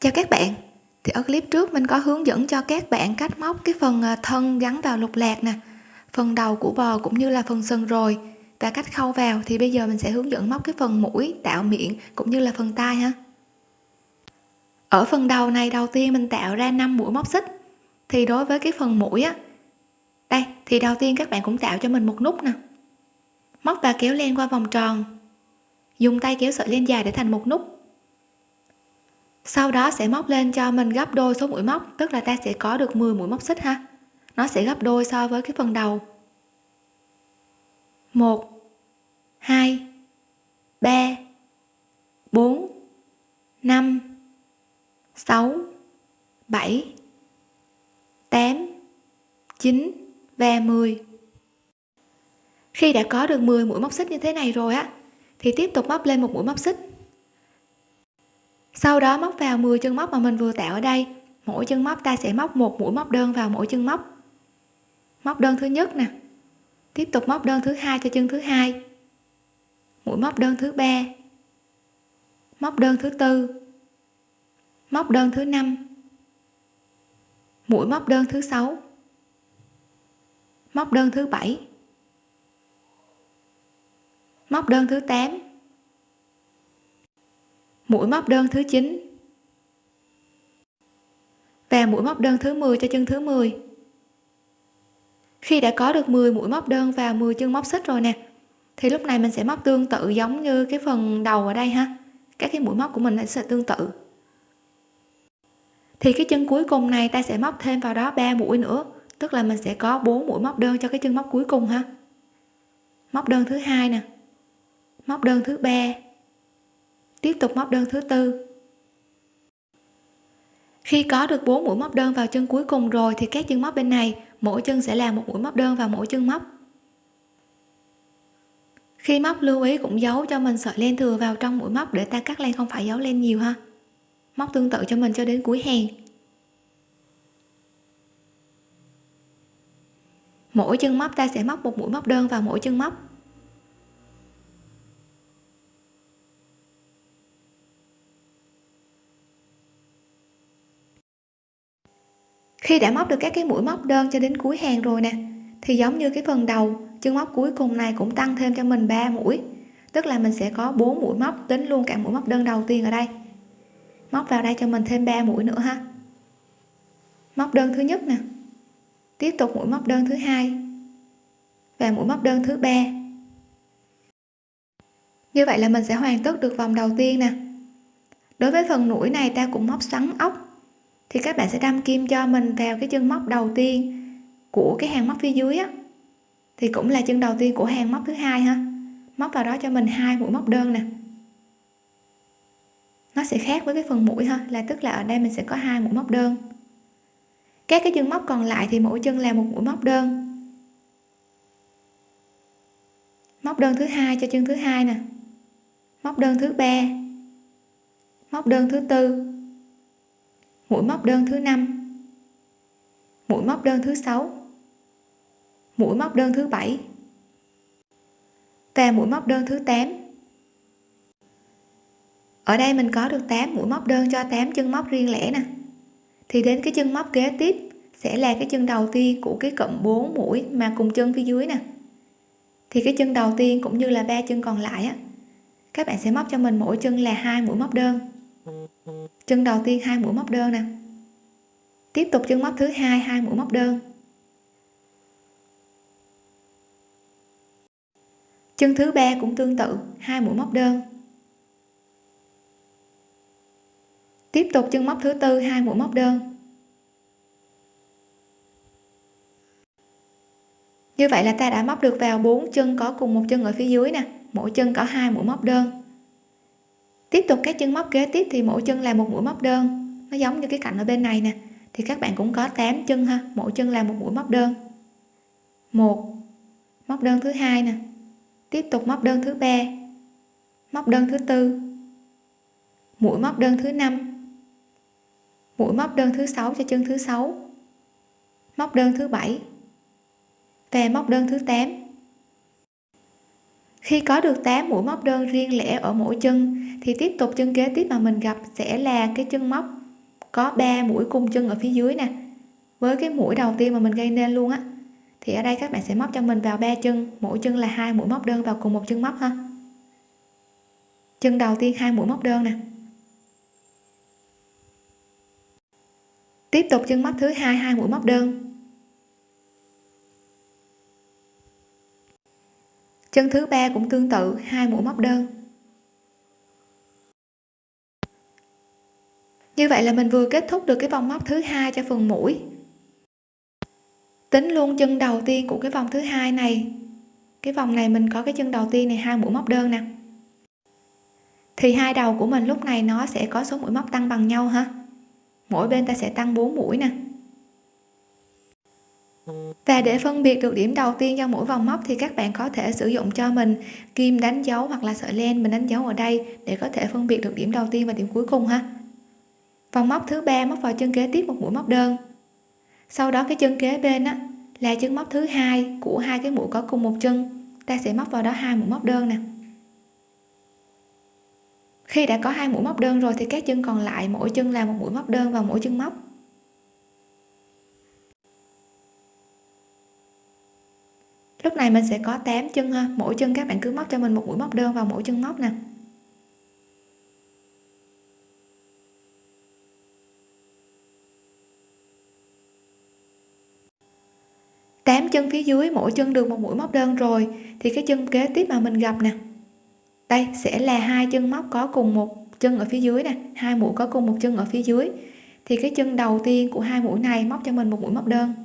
Chào các bạn. Thì ở clip trước mình có hướng dẫn cho các bạn cách móc cái phần à, thân gắn vào lục lạc nè. Phần đầu của bò cũng như là phần sừng rồi. Và cách khâu vào thì bây giờ mình sẽ hướng dẫn móc cái phần mũi, tạo miệng cũng như là phần tai ha. Ở phần đầu này đầu tiên mình tạo ra 5 mũi móc xích. Thì đối với cái phần mũi á, đây, thì đầu tiên các bạn cũng tạo cho mình một nút nè. Móc và kéo len qua vòng tròn. Dùng tay kéo sợi len dài để thành một nút sau đó sẽ móc lên cho mình gấp đôi số mũi móc, tức là ta sẽ có được 10 mũi móc xích ha. Nó sẽ gấp đôi so với cái phần đầu. 1 2 3 4 5 6 7 8 9 và 10 khi đã có được 10 mũi móc xích như thế này rồi á, thì tiếp tục móc lên một mũi móc xích sau đó móc vào 10 chân móc mà mình vừa tạo ở đây. Mỗi chân móc ta sẽ móc một mũi móc đơn vào mỗi chân móc. Móc đơn thứ nhất nè. Tiếp tục móc đơn thứ hai cho chân thứ hai. Mũi móc đơn thứ ba. Móc đơn thứ tư. Móc đơn thứ năm. Mũi móc đơn thứ sáu. Móc đơn thứ bảy. Móc đơn thứ 8 mũi móc đơn thứ 9 và mũi móc đơn thứ 10 cho chân thứ 10 khi đã có được 10 mũi móc đơn và 10 chân móc xích rồi nè, thì lúc này mình sẽ móc tương tự giống như cái phần đầu ở đây ha. Các cái mũi móc của mình sẽ tương tự. Thì cái chân cuối cùng này ta sẽ móc thêm vào đó 3 mũi nữa, tức là mình sẽ có 4 mũi móc đơn cho cái chân móc cuối cùng ha. Móc đơn thứ hai nè. Móc đơn thứ ba tiếp tục móc đơn thứ tư. Khi có được 4 mũi móc đơn vào chân cuối cùng rồi thì các chân móc bên này, mỗi chân sẽ là một mũi móc đơn vào mỗi chân móc. Khi móc lưu ý cũng giấu cho mình sợi len thừa vào trong mũi móc để ta cắt len không phải giấu len nhiều ha. Móc tương tự cho mình cho đến cuối hàng. Mỗi chân móc ta sẽ móc một mũi móc đơn vào mỗi chân móc. Khi đã móc được các cái mũi móc đơn cho đến cuối hàng rồi nè, thì giống như cái phần đầu, chân móc cuối cùng này cũng tăng thêm cho mình 3 mũi. Tức là mình sẽ có 4 mũi móc tính luôn cả mũi móc đơn đầu tiên ở đây. Móc vào đây cho mình thêm 3 mũi nữa ha. Móc đơn thứ nhất nè. Tiếp tục mũi móc đơn thứ hai và mũi móc đơn thứ ba. Như vậy là mình sẽ hoàn tất được vòng đầu tiên nè. Đối với phần mũi này ta cũng móc xoắn ốc thì các bạn sẽ đâm kim cho mình vào cái chân móc đầu tiên của cái hàng móc phía dưới á. Thì cũng là chân đầu tiên của hàng móc thứ hai ha. Móc vào đó cho mình hai mũi móc đơn nè. Nó sẽ khác với cái phần mũi ha, là tức là ở đây mình sẽ có hai mũi móc đơn. Các cái chân móc còn lại thì mỗi chân là một mũi móc đơn. Móc đơn thứ hai cho chân thứ hai nè. Móc đơn thứ ba. Móc đơn thứ tư mũi móc đơn thứ năm. Mũi móc đơn thứ sáu. Mũi móc đơn thứ bảy. Và mũi móc đơn thứ 8 ở đây mình có được 8 mũi móc đơn cho 8 chân móc riêng lẻ nè. Thì đến cái chân móc kế tiếp sẽ là cái chân đầu tiên của cái cụm 4 mũi mà cùng chân phía dưới nè. Thì cái chân đầu tiên cũng như là ba chân còn lại á, các bạn sẽ móc cho mình mỗi chân là hai mũi móc đơn chân đầu tiên hai mũi móc đơn nè. Tiếp tục chân móc thứ hai hai mũi móc đơn. Chân thứ ba cũng tương tự, hai mũi móc đơn. Tiếp tục chân móc thứ tư, hai mũi móc đơn. Như vậy là ta đã móc được vào bốn chân có cùng một chân ở phía dưới nè. Mỗi chân có hai mũi móc đơn tiếp tục các chân móc kế tiếp thì mỗi chân là một mũi móc đơn. Nó giống như cái cạnh ở bên này nè. Thì các bạn cũng có 8 chân ha. Mỗi chân là một mũi móc đơn. Một, móc đơn thứ hai nè. Tiếp tục móc đơn thứ ba. Móc đơn thứ tư. Mũi móc đơn thứ năm. Mũi móc đơn thứ sáu cho chân thứ sáu. Móc đơn thứ bảy. Và móc đơn thứ 8 khi có được 8 mũi móc đơn riêng lẻ ở mỗi chân, thì tiếp tục chân kế tiếp mà mình gặp sẽ là cái chân móc có 3 mũi cùng chân ở phía dưới nè. Với cái mũi đầu tiên mà mình gây nên luôn á, thì ở đây các bạn sẽ móc cho mình vào ba chân, mỗi chân là hai mũi móc đơn vào cùng một chân móc ha. Chân đầu tiên hai mũi móc đơn nè. Tiếp tục chân móc thứ hai hai mũi móc đơn. Chân thứ ba cũng tương tự, hai mũi móc đơn. Như vậy là mình vừa kết thúc được cái vòng móc thứ hai cho phần mũi. Tính luôn chân đầu tiên của cái vòng thứ hai này. Cái vòng này mình có cái chân đầu tiên này, hai mũi móc đơn nè. Thì hai đầu của mình lúc này nó sẽ có số mũi móc tăng bằng nhau ha. Mỗi bên ta sẽ tăng 4 mũi nè và để phân biệt được điểm đầu tiên cho mỗi vòng móc thì các bạn có thể sử dụng cho mình kim đánh dấu hoặc là sợi len mình đánh dấu ở đây để có thể phân biệt được điểm đầu tiên và điểm cuối cùng ha. Vòng móc thứ ba móc vào chân kế tiếp một mũi móc đơn. Sau đó cái chân kế bên á là chân móc thứ hai của hai cái mũi có cùng một chân. Ta sẽ móc vào đó hai mũi móc đơn nè. Khi đã có hai mũi móc đơn rồi thì các chân còn lại mỗi chân là một mũi móc đơn vào mỗi chân móc. Lúc này mình sẽ có 8 chân ha. Mỗi chân các bạn cứ móc cho mình một mũi móc đơn vào mỗi chân móc nè. Tám chân phía dưới, mỗi chân được một mũi móc đơn rồi. Thì cái chân kế tiếp mà mình gặp nè. Đây, sẽ là hai chân móc có cùng một chân ở phía dưới nè. Hai mũi có cùng một chân ở phía dưới. Thì cái chân đầu tiên của hai mũi này móc cho mình một mũi móc đơn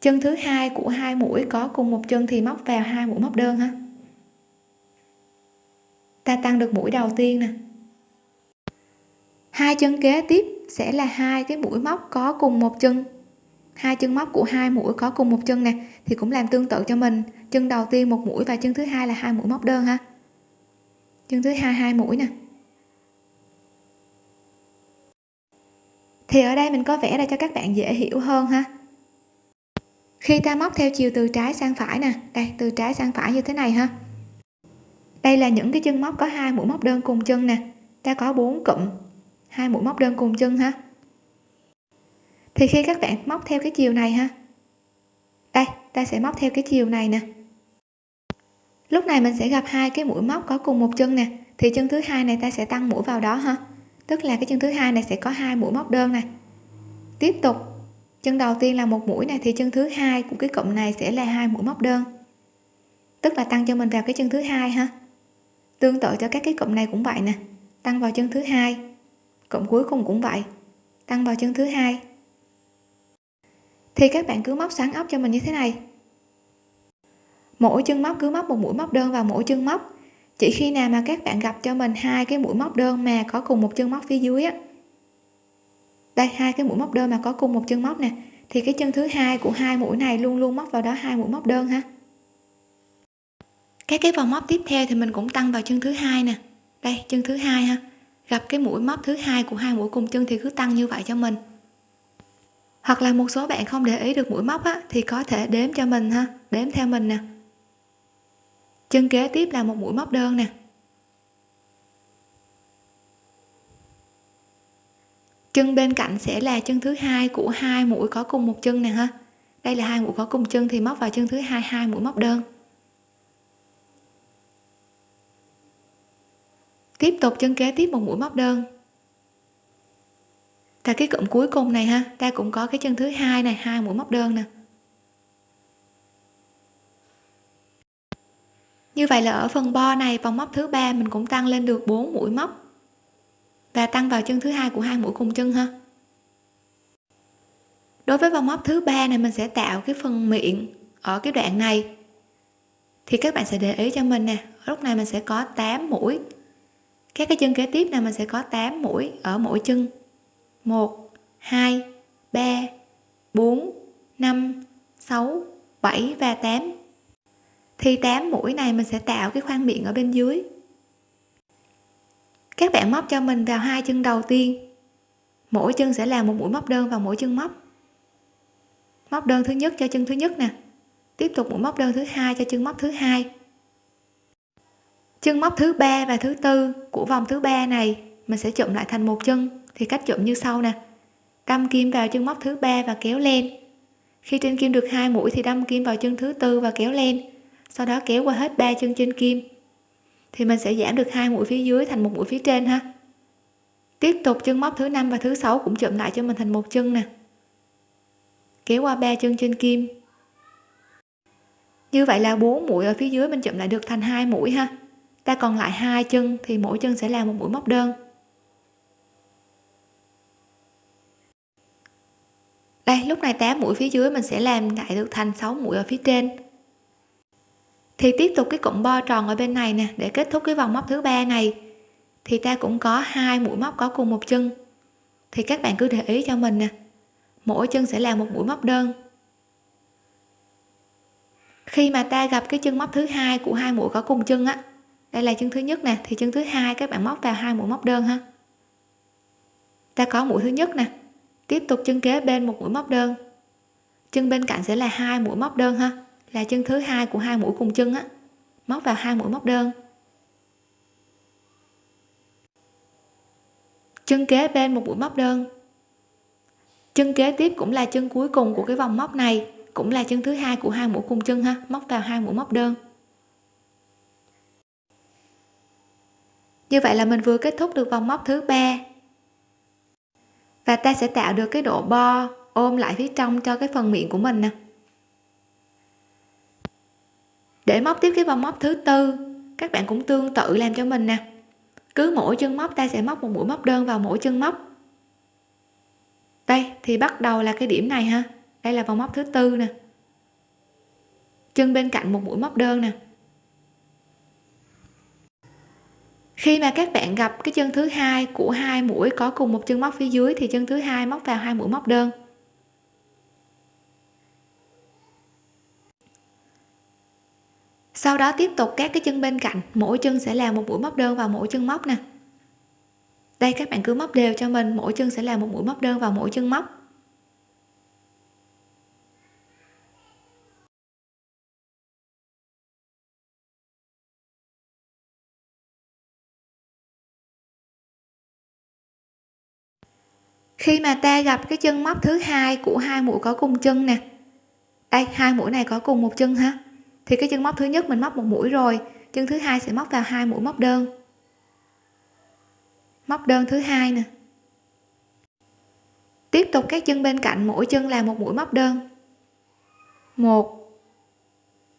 chân thứ hai của hai mũi có cùng một chân thì móc vào hai mũi móc đơn ha. Ta tăng được mũi đầu tiên nè. Hai chân kế tiếp sẽ là hai cái mũi móc có cùng một chân. Hai chân móc của hai mũi có cùng một chân nè, thì cũng làm tương tự cho mình. Chân đầu tiên một mũi và chân thứ hai là hai mũi móc đơn ha. Chân thứ hai hai mũi nè. Thì ở đây mình có vẽ ra cho các bạn dễ hiểu hơn ha khi ta móc theo chiều từ trái sang phải nè. Đây, từ trái sang phải như thế này ha. Đây là những cái chân móc có hai mũi móc đơn cùng chân nè. Ta có bốn cụm, hai mũi móc đơn cùng chân ha. Thì khi các bạn móc theo cái chiều này ha. Đây, ta sẽ móc theo cái chiều này nè. Lúc này mình sẽ gặp hai cái mũi móc có cùng một chân nè. Thì chân thứ hai này ta sẽ tăng mũi vào đó ha. Tức là cái chân thứ hai này sẽ có hai mũi móc đơn này. Tiếp tục chân đầu tiên là một mũi này, thì chân thứ hai của cái cụm này sẽ là hai mũi móc đơn. Tức là tăng cho mình vào cái chân thứ hai ha. Tương tự cho các cái cụm này cũng vậy nè. Tăng vào chân thứ hai, cụm cuối cùng cũng vậy. Tăng vào chân thứ hai. Thì các bạn cứ móc sáng ốc cho mình như thế này. Mỗi chân móc cứ móc một mũi móc đơn vào mỗi chân móc. Chỉ khi nào mà các bạn gặp cho mình hai cái mũi móc đơn mà có cùng một chân móc phía dưới á đây hai cái mũi móc đơn mà có cùng một chân móc nè. Thì cái chân thứ hai của hai mũi này luôn luôn móc vào đó hai mũi móc đơn ha. Các cái vòng móc tiếp theo thì mình cũng tăng vào chân thứ hai nè. Đây chân thứ hai ha. Gặp cái mũi móc thứ hai của hai mũi cùng chân thì cứ tăng như vậy cho mình. Hoặc là một số bạn không để ý được mũi móc á, thì có thể đếm cho mình ha. Đếm theo mình nè. Chân kế tiếp là một mũi móc đơn nè. Chân bên cạnh sẽ là chân thứ hai của hai mũi có cùng một chân nè ha. Đây là hai mũi có cùng chân thì móc vào chân thứ hai hai mũi móc đơn. Tiếp tục chân kế tiếp một mũi móc đơn. Và cái cụm cuối cùng này ha, ta cũng có cái chân thứ hai này, hai mũi móc đơn nè. Như vậy là ở phần bo này, vòng móc thứ ba mình cũng tăng lên được 4 mũi móc và tăng vào chân thứ hai của hai mũi cùng chân ha. Đối với vòng móc thứ ba này, mình sẽ tạo cái phần miệng ở cái đoạn này. Thì các bạn sẽ để ý cho mình nè, lúc này mình sẽ có 8 mũi. Các cái chân kế tiếp này, mình sẽ có 8 mũi ở mỗi chân. 1 2 3 4 5 6 7 và 8 thì 8 mũi này mình sẽ tạo cái khoang miệng ở bên dưới các bạn móc cho mình vào hai chân đầu tiên. Mỗi chân sẽ là một mũi móc đơn vào mỗi chân móc. Móc đơn thứ nhất cho chân thứ nhất nè. Tiếp tục mũi móc đơn thứ hai cho chân móc thứ hai. Chân móc thứ ba và thứ tư của vòng thứ ba này, mình sẽ chụm lại thành một chân, thì cách chụm như sau nè. Đâm kim vào chân móc thứ ba và kéo lên. Khi trên kim được hai mũi thì đâm kim vào chân thứ tư và kéo lên. Sau đó kéo qua hết ba chân trên kim thì mình sẽ giảm được hai mũi phía dưới thành một mũi phía trên ha. Tiếp tục chân móc thứ năm và thứ sáu cũng chụm lại cho mình thành một chân nè. Kéo qua ba chân trên kim. Như vậy là bốn mũi ở phía dưới mình chụm lại được thành hai mũi ha. Ta còn lại hai chân thì mỗi chân sẽ là một mũi móc đơn. Đây, lúc này 8 mũi phía dưới mình sẽ làm lại được thành 6 mũi ở phía trên thì tiếp tục cái cụm bo tròn ở bên này nè, để kết thúc cái vòng móc thứ ba này. Thì ta cũng có hai mũi móc có cùng một chân. Thì các bạn cứ để ý cho mình nè, mỗi chân sẽ là một mũi móc đơn. Khi mà ta gặp cái chân móc thứ hai của hai mũi có cùng chân á, đây là chân thứ nhất nè, thì chân thứ hai các bạn móc vào hai mũi móc đơn ha. Ta có mũi thứ nhất nè, tiếp tục chân kế bên một mũi móc đơn. Chân bên cạnh sẽ là hai mũi móc đơn ha là chân thứ hai của hai mũi cùng chân á, móc vào hai mũi móc đơn. Chân kế bên một mũi móc đơn. Chân kế tiếp cũng là chân cuối cùng của cái vòng móc này, cũng là chân thứ hai của hai mũi cùng chân ha, móc vào hai mũi móc đơn. Như vậy là mình vừa kết thúc được vòng móc thứ ba. Và ta sẽ tạo được cái độ bo ôm lại phía trong cho cái phần miệng của mình nè để móc tiếp cái vòng móc thứ tư, các bạn cũng tương tự làm cho mình nè. Cứ mỗi chân móc, ta sẽ móc một mũi móc đơn vào mỗi chân móc. Đây, thì bắt đầu là cái điểm này ha. Đây là vòng móc thứ tư nè. Chân bên cạnh một mũi móc đơn nè. Khi mà các bạn gặp cái chân thứ hai của hai mũi có cùng một chân móc phía dưới, thì chân thứ hai móc vào hai mũi móc đơn. Sau đó tiếp tục các cái chân bên cạnh. Mỗi chân sẽ là một mũi móc đơn vào mỗi chân móc nè. Đây, các bạn cứ móc đều cho mình. Mỗi chân sẽ là một mũi móc đơn vào mỗi chân móc. Khi mà ta gặp cái chân móc thứ hai của hai mũi có cùng chân nè. Đây, hai mũi này có cùng một chân ha thì cái chân móc thứ nhất mình móc một mũi rồi, chân thứ hai sẽ móc vào hai mũi móc đơn. Móc đơn thứ hai nè. Tiếp tục các chân bên cạnh, mỗi chân là một mũi móc đơn. Một.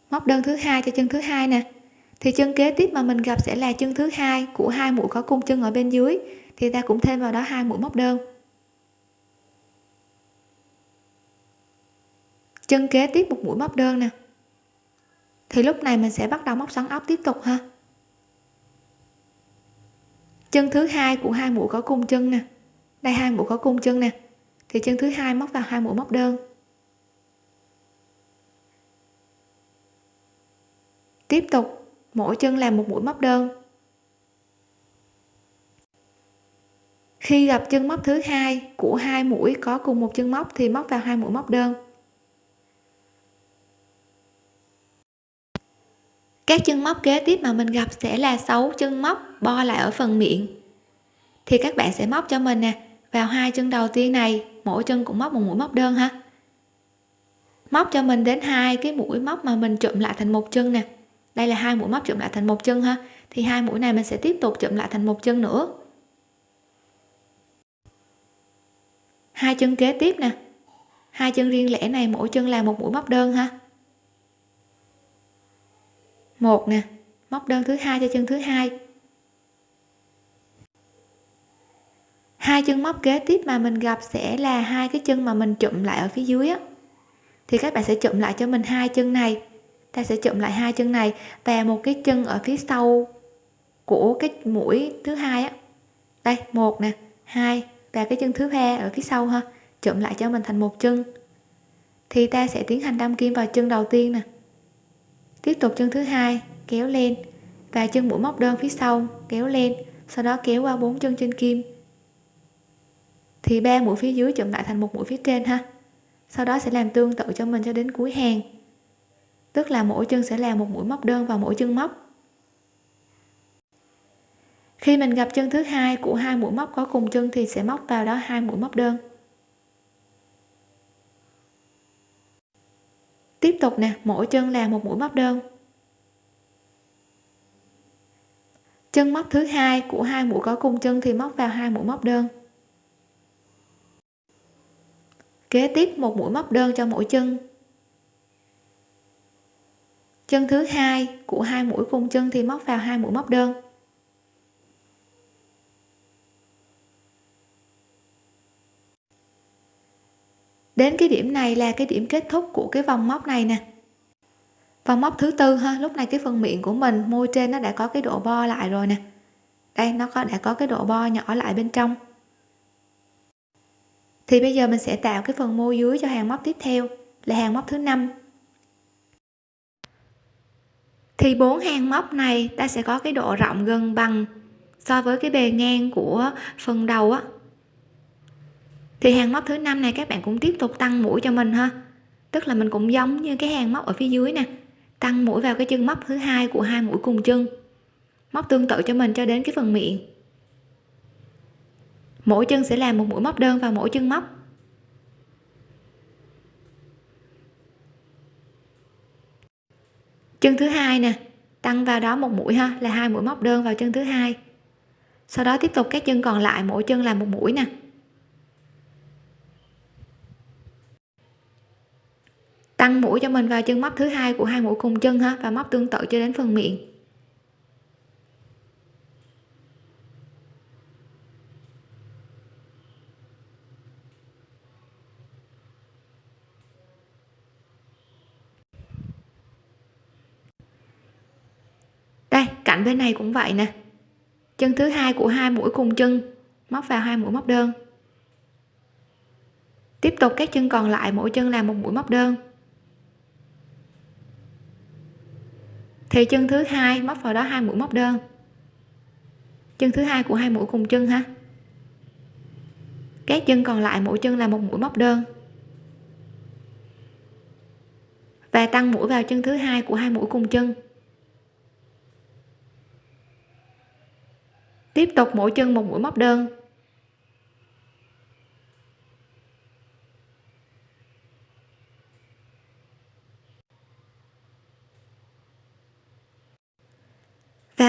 Móc đơn thứ hai cho chân thứ hai nè. Thì chân kế tiếp mà mình gặp sẽ là chân thứ hai của hai mũi có cung chân ở bên dưới, thì ta cũng thêm vào đó hai mũi móc đơn. Chân kế tiếp một mũi móc đơn nè thì lúc này mình sẽ bắt đầu móc xoắn ốc tiếp tục ha. Chân thứ hai của hai mũi có cung chân nè. Đây, hai mũi có cung chân nè. Thì chân thứ hai móc vào hai mũi móc đơn. Tiếp tục, mỗi chân làm một mũi móc đơn. Khi gặp chân móc thứ hai của hai mũi có cùng một chân móc thì móc vào hai mũi móc đơn. Các chân móc kế tiếp mà mình gặp sẽ là 6 chân móc bo lại ở phần miệng. Thì các bạn sẽ móc cho mình nè, vào hai chân đầu tiên này, mỗi chân cũng móc một mũi móc đơn ha. Móc cho mình đến hai cái mũi móc mà mình chụm lại thành một chân nè. Đây là hai mũi móc chụm lại thành một chân ha. Thì hai mũi này mình sẽ tiếp tục chụm lại thành một chân nữa. Hai chân kế tiếp nè. Hai chân riêng lẻ này mỗi chân là một mũi móc đơn ha một nè, móc đơn thứ hai cho chân thứ hai. Hai chân móc kế tiếp mà mình gặp sẽ là hai cái chân mà mình chụm lại ở phía dưới á. Thì các bạn sẽ chụm lại cho mình hai chân này. Ta sẽ chụm lại hai chân này và một cái chân ở phía sau của cái mũi thứ hai á. Đây, một nè, hai và cái chân thứ ba ở phía sau ha. Chụm lại cho mình thành một chân. Thì ta sẽ tiến hành đâm kim vào chân đầu tiên nè tiếp tục chân thứ hai, kéo lên. Và chân mũi móc đơn phía sau, kéo lên, sau đó kéo qua bốn chân trên kim. Thì ba mũi phía dưới chụm lại thành một mũi phía trên ha. Sau đó sẽ làm tương tự cho mình cho đến cuối hàng. Tức là mỗi chân sẽ làm một mũi móc đơn vào mỗi chân móc. Khi mình gặp chân thứ hai của hai mũi móc có cùng chân thì sẽ móc vào đó hai mũi móc đơn. Tiếp tục nè, mỗi chân là một mũi móc đơn. Chân móc thứ hai của hai mũi có cùng chân thì móc vào hai mũi móc đơn. Kế tiếp một mũi móc đơn cho mỗi chân. Chân thứ hai của hai mũi cùng chân thì móc vào hai mũi móc đơn. Đến cái điểm này là cái điểm kết thúc của cái vòng móc này nè. Vòng móc thứ tư ha, lúc này cái phần miệng của mình, môi trên nó đã có cái độ bo lại rồi nè. Đây, nó có, đã có cái độ bo nhỏ lại bên trong. Thì bây giờ mình sẽ tạo cái phần môi dưới cho hàng móc tiếp theo, là hàng móc thứ năm. Thì bốn hàng móc này ta sẽ có cái độ rộng gần bằng so với cái bề ngang của phần đầu á thì hàng móc thứ năm này các bạn cũng tiếp tục tăng mũi cho mình ha. Tức là mình cũng giống như cái hàng móc ở phía dưới nè. Tăng mũi vào cái chân móc thứ hai của hai mũi cùng chân. Móc tương tự cho mình cho đến cái phần miệng. Mỗi chân sẽ làm một mũi móc đơn vào mỗi chân móc. Chân thứ hai nè, tăng vào đó một mũi ha, là hai mũi móc đơn vào chân thứ hai. Sau đó tiếp tục các chân còn lại mỗi chân làm một mũi nè. Tăng mũi cho mình vào chân móc thứ hai của hai mũi cùng chân ha, và móc tương tự cho đến phần miệng. Đây, cạnh bên này cũng vậy nè. Chân thứ hai của hai mũi cùng chân, móc vào hai mũi móc đơn. Tiếp tục các chân còn lại, mỗi chân làm một mũi móc đơn. Thì chân thứ hai, móc vào đó hai mũi móc đơn. Chân thứ hai của hai mũi cùng chân ha. Các chân còn lại mỗi chân là một mũi móc đơn. Và tăng mũi vào chân thứ hai của hai mũi cùng chân. Tiếp tục mỗi chân một mũi móc đơn.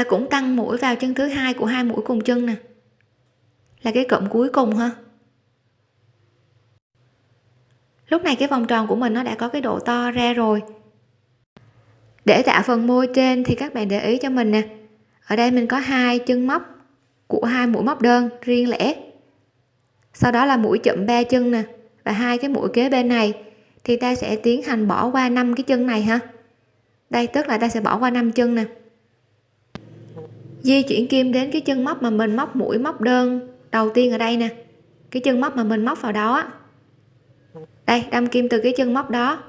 Ta cũng tăng mũi vào chân thứ hai của hai mũi cùng chân nè. Là cái cụm cuối cùng ha. Lúc này cái vòng tròn của mình nó đã có cái độ to ra rồi. Để tạo phần môi trên thì các bạn để ý cho mình nè. Ở đây mình có hai chân móc của hai mũi móc đơn riêng lẻ. Sau đó là mũi chậm ba chân nè và hai cái mũi kế bên này. Thì ta sẽ tiến hành bỏ qua năm cái chân này ha. Đây, tức là ta sẽ bỏ qua năm chân nè di chuyển kim đến cái chân móc mà mình móc mũi, móc đơn đầu tiên ở đây nè. Cái chân móc mà mình móc vào đó đây, đâm kim từ cái chân móc đó.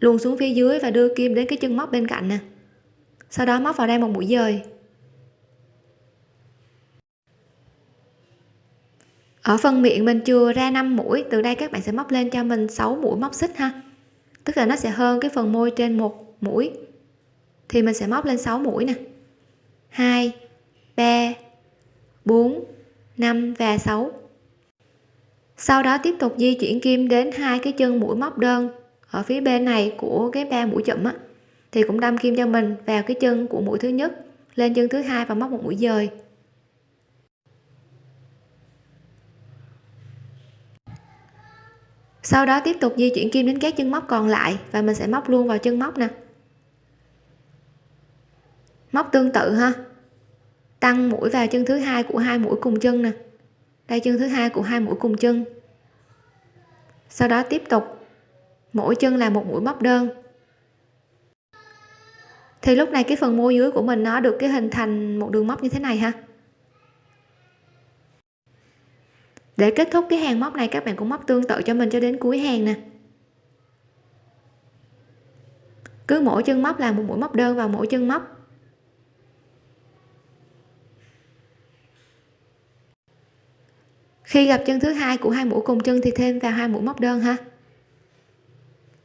Luồn xuống phía dưới và đưa kim đến cái chân móc bên cạnh nè. Sau đó móc vào đây một mũi dời. Ở phần miệng mình chừa ra 5 mũi, từ đây các bạn sẽ móc lên cho mình 6 mũi móc xích ha. Tức là nó sẽ hơn cái phần môi trên một mũi. Thì mình sẽ móc lên 6 mũi nè. 2 3 4 5 và 6 sau đó tiếp tục di chuyển kim đến hai cái chân mũi móc đơn ở phía bên này của cái ba mũi chậm á. Thì cũng đâm kim cho mình vào cái chân của mũi thứ nhất, lên chân thứ hai và móc một mũi dời. Sau đó tiếp tục di chuyển kim đến các chân móc còn lại và mình sẽ móc luôn vào chân móc nè móc tương tự ha. Tăng mũi vào chân thứ hai của hai mũi cùng chân nè. Đây, chân thứ hai của hai mũi cùng chân. Sau đó tiếp tục. Mỗi chân là một mũi móc đơn. Thì lúc này cái phần môi dưới của mình nó được cái hình thành một đường móc như thế này ha. Để kết thúc cái hàng móc này, các bạn cũng móc tương tự cho mình cho đến cuối hàng nè. Cứ mỗi chân móc là một mũi móc đơn vào mỗi chân móc khi gặp chân thứ hai của hai mũi cùng chân thì thêm vào hai mũi móc đơn ha.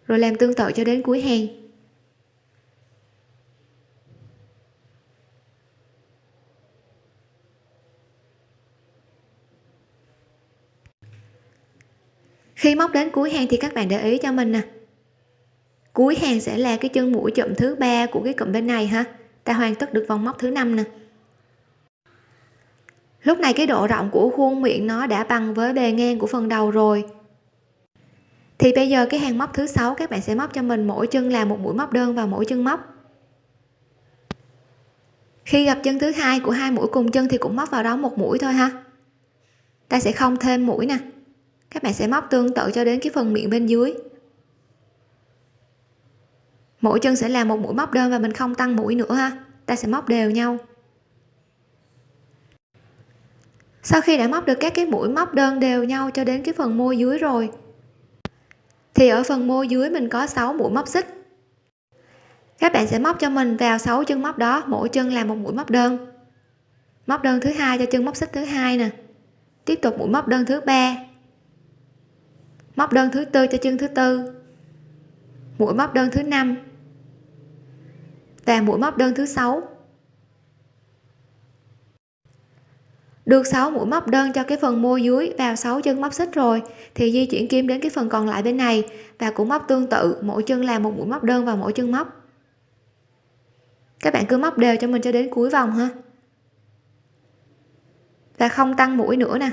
Rồi làm tương tự cho đến cuối hàng. Khi móc đến cuối hàng thì các bạn để ý cho mình nè. Cuối hàng sẽ là cái chân mũi chậm thứ ba của cái cụm bên này ha. Ta hoàn tất được vòng móc thứ năm nè lúc này cái độ rộng của khuôn miệng nó đã bằng với bề ngang của phần đầu rồi. Thì bây giờ cái hàng móc thứ sáu các bạn sẽ móc cho mình mỗi chân là một mũi móc đơn vào mỗi chân móc. Khi gặp chân thứ hai của hai mũi cùng chân thì cũng móc vào đó một mũi thôi ha. Ta sẽ không thêm mũi nè. Các bạn sẽ móc tương tự cho đến cái phần miệng bên dưới. Mỗi chân sẽ là một mũi móc đơn và mình không tăng mũi nữa ha. Ta sẽ móc đều nhau. Sau khi đã móc được các cái mũi móc đơn đều nhau cho đến cái phần môi dưới rồi, thì ở phần môi dưới mình có 6 mũi móc xích. Các bạn sẽ móc cho mình vào 6 chân móc đó, mỗi chân là một mũi móc đơn. Móc đơn thứ hai cho chân móc xích thứ hai nè. Tiếp tục mũi móc đơn thứ ba. Móc đơn thứ tư cho chân thứ tư. Mũi móc đơn thứ năm. Và mũi móc đơn thứ sáu. Được 6 mũi móc đơn cho cái phần môi dưới vào 6 chân móc xích rồi, thì di chuyển kim đến cái phần còn lại bên này, và cũng móc tương tự, mỗi chân là một mũi móc đơn vào mỗi chân móc. Các bạn cứ móc đều cho mình cho đến cuối vòng ha. Và không tăng mũi nữa nè.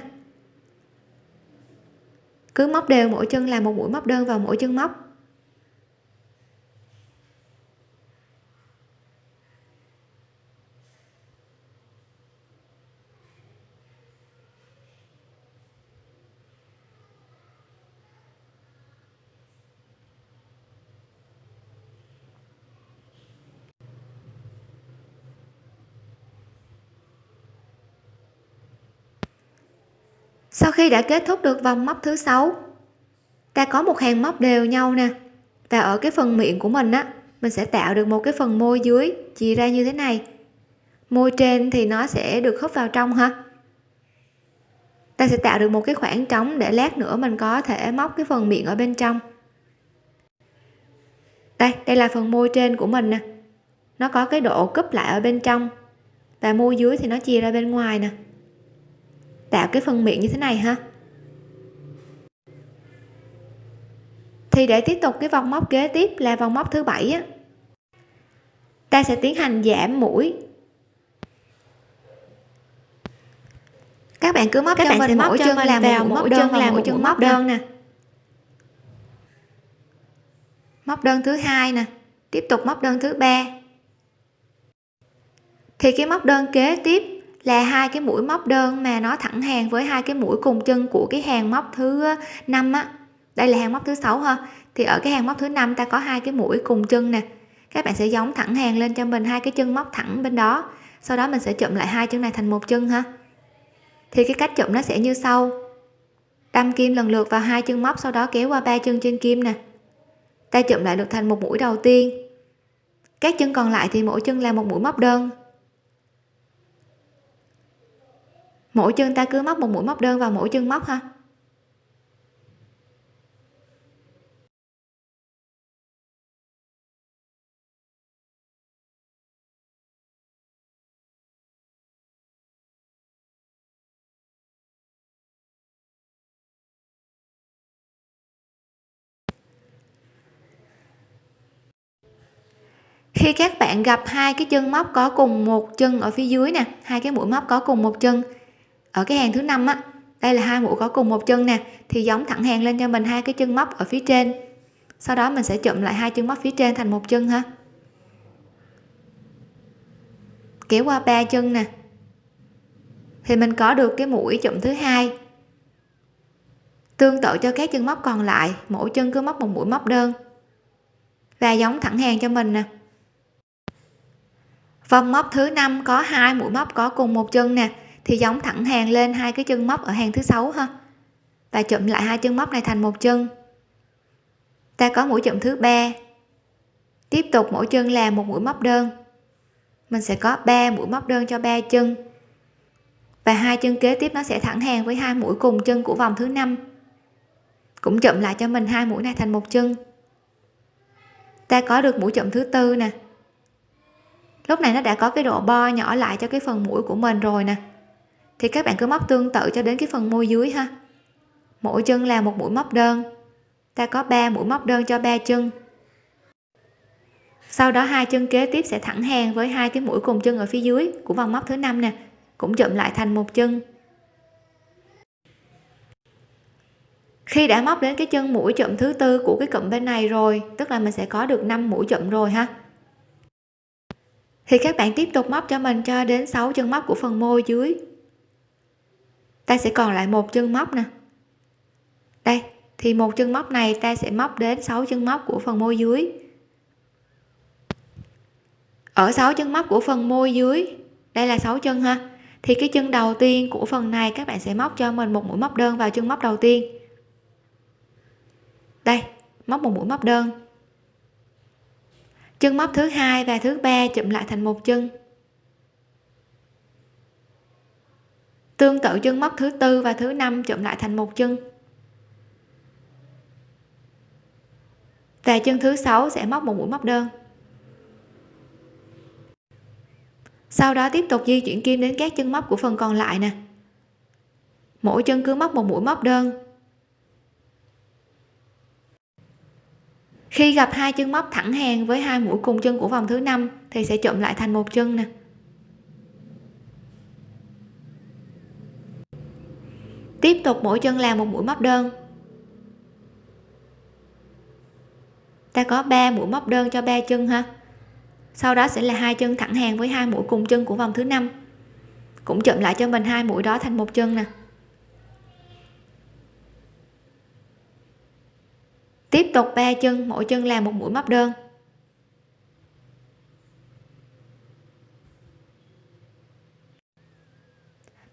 Cứ móc đều mỗi chân là một mũi móc đơn vào mỗi chân móc. Khi đã kết thúc được vòng móc thứ sáu. Ta có một hàng móc đều nhau nè. Và ở cái phần miệng của mình á, mình sẽ tạo được một cái phần môi dưới, chia ra như thế này. Môi trên thì nó sẽ được hút vào trong ha. Ta sẽ tạo được một cái khoảng trống để lát nữa mình có thể móc cái phần miệng ở bên trong. Đây đây là phần môi trên của mình nè. Nó có cái độ cúp lại ở bên trong. Và môi dưới thì nó chia ra bên ngoài nè tạo cái phần miệng như thế này ha. Thì để tiếp tục cái vòng móc kế tiếp là vòng móc thứ bảy á. Ta sẽ tiến hành giảm mũi. Các bạn cứ móc các cho bạn mình mỗi chân làm vào mỗi chân là mỗi chân móc đơn nè. Móc đơn thứ hai nè tiếp tục móc đơn thứ ba. Thì cái móc đơn kế tiếp là hai cái mũi móc đơn mà nó thẳng hàng với hai cái mũi cùng chân của cái hàng móc thứ ờ, năm á. Đây là hàng móc thứ sáu ha. Thì ở cái hàng móc thứ năm ta có hai cái mũi cùng chân nè. Các bạn sẽ giống thẳng hàng lên cho mình hai cái chân móc thẳng bên đó. Sau đó mình sẽ chụm lại hai chân này thành một chân ha. Thì cái cách chụm nó sẽ như sau. Đâm kim lần lượt vào hai chân móc, sau đó kéo qua ba chân trên kim nè. Ta chụm lại được thành một mũi đầu tiên. Các chân còn lại thì mỗi chân là một mũi móc đơn. Mỗi chân ta cứ móc một mũi móc đơn vào mỗi chân móc ha. Khi các bạn gặp hai cái chân móc có cùng một chân ở phía dưới nè, hai cái mũi móc có cùng một chân ở cái hàng thứ năm á, đây là hai mũi có cùng một chân nè, thì giống thẳng hàng lên cho mình hai cái chân móc ở phía trên. Sau đó mình sẽ chụm lại hai chân móc phía trên thành một chân ha. Kéo qua ba chân nè. Thì mình có được cái mũi chụm thứ hai. Tương tự cho các chân móc còn lại, mỗi chân cứ móc một mũi móc đơn. Và giống thẳng hàng cho mình nè. Vòng móc thứ năm có hai mũi móc có cùng một chân nè thì giống thẳng hàng lên hai cái chân móc ở hàng thứ sáu ha. Và chụm lại hai chân móc này thành một chân. Ta có mũi chụm thứ ba. Tiếp tục mỗi chân là một mũi móc đơn. Mình sẽ có 3 mũi móc đơn cho ba chân. Và hai chân kế tiếp nó sẽ thẳng hàng với hai mũi cùng chân của vòng thứ năm. Cũng chụm lại cho mình hai mũi này thành một chân. Ta có được mũi chụm thứ tư nè. Lúc này nó đã có cái độ bo nhỏ lại cho cái phần mũi của mình rồi nè thì các bạn cứ móc tương tự cho đến cái phần môi dưới ha. Mỗi chân là một mũi móc đơn. Ta có 3 mũi móc đơn cho ba chân. Sau đó hai chân kế tiếp sẽ thẳng hàng với hai cái mũi cùng chân ở phía dưới của vòng móc thứ năm nè, cũng chụm lại thành một chân. Khi đã móc đến cái chân mũi chụm thứ tư của cái cụm bên này rồi, tức là mình sẽ có được 5 mũi chụm rồi ha. Thì các bạn tiếp tục móc cho mình cho đến 6 chân móc của phần môi dưới ta sẽ còn lại một chân móc nè. Đây, thì một chân móc này ta sẽ móc đến 6 chân móc của phần môi dưới. Ở 6 chân móc của phần môi dưới, đây là 6 chân ha. Thì cái chân đầu tiên của phần này các bạn sẽ móc cho mình một mũi móc đơn vào chân móc đầu tiên. Đây, móc một mũi móc đơn. Chân móc thứ hai và thứ ba chụm lại thành một chân. Tương tự chân móc thứ tư và thứ năm chụm lại thành một chân. Và chân thứ sáu sẽ móc một mũi móc đơn. Sau đó tiếp tục di chuyển kim đến các chân móc của phần còn lại nè. Mỗi chân cứ móc một mũi móc đơn. Khi gặp hai chân móc thẳng hàng với hai mũi cùng chân của vòng thứ năm thì sẽ chụm lại thành một chân nè. Tiếp tục mỗi chân làm một mũi móc đơn. Ta có 3 mũi móc đơn cho ba chân ha. Sau đó sẽ là hai chân thẳng hàng với hai mũi cùng chân của vòng thứ năm. Cũng chậm lại cho mình hai mũi đó thành một chân nè. Tiếp tục ba chân, mỗi chân làm một mũi móc đơn.